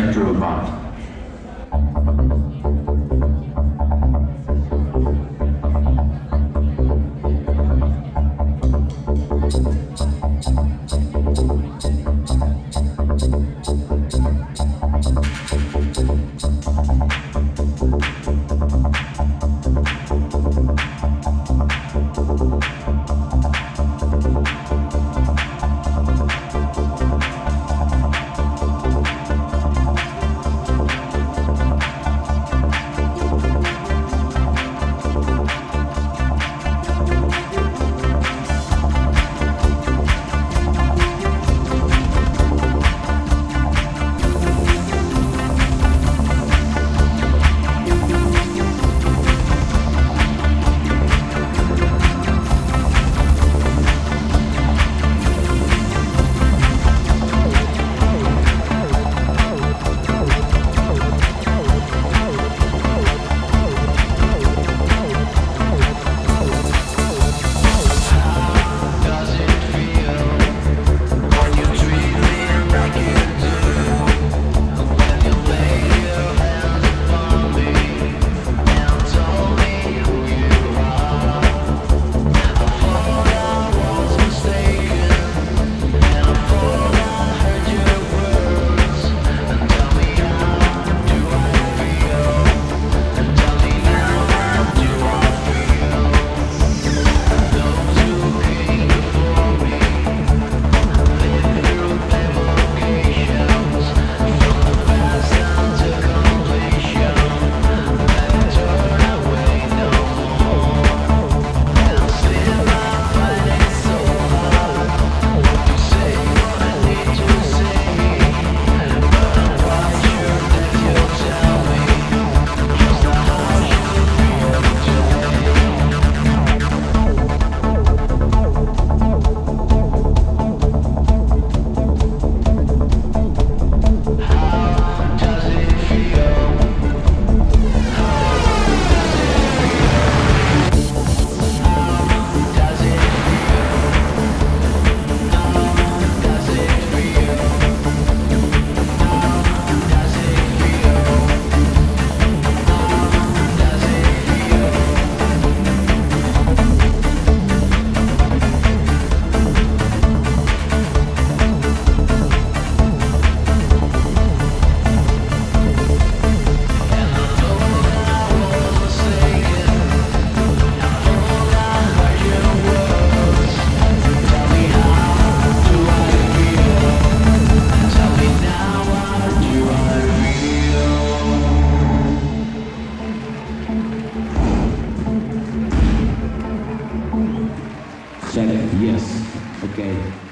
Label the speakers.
Speaker 1: electro bot. Yes. Okay.